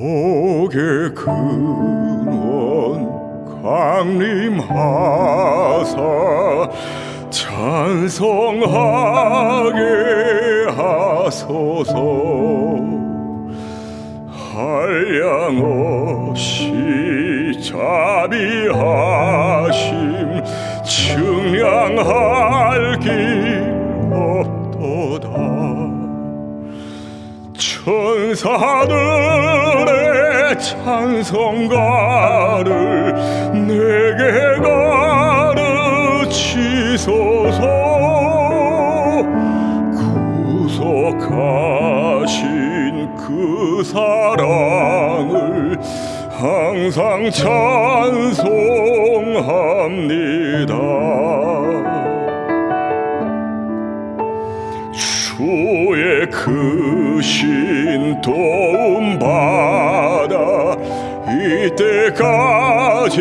복의 근원 강림하사 찬성하게 하소서. 한량없이 자비하심 측량할 길 없도다. 천사들 찬송가를 내게 가르치소서. 구속하신 그 사랑을 항상 찬송합니다. 주의 크신 도움 받아 이때까지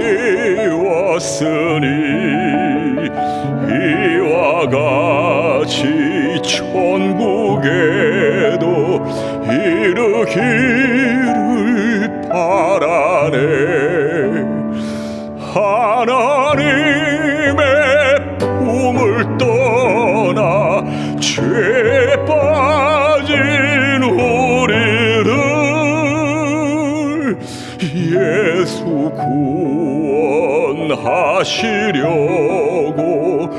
왔으니 이와 같이 천국에도 이르기를 바라네. 하나님 예수 구원하시려고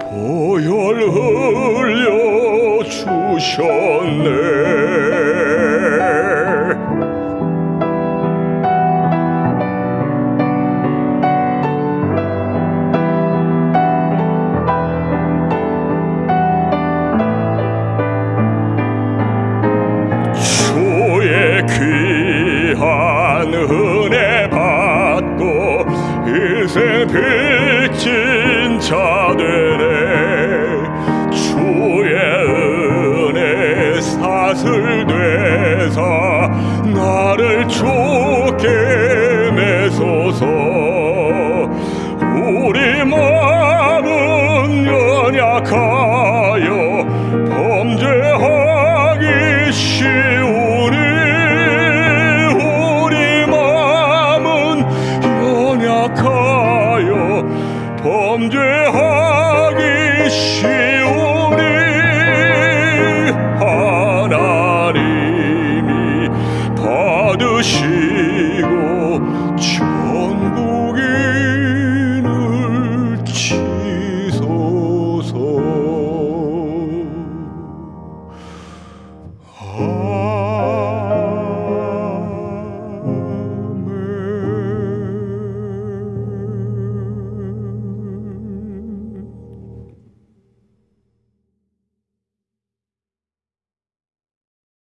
보혈 흘려 주셨네 자 되네. 주의 은혜 사슬 되사 나를 좋게 매소서 범죄하기 쉬우니 하나님이 받으시고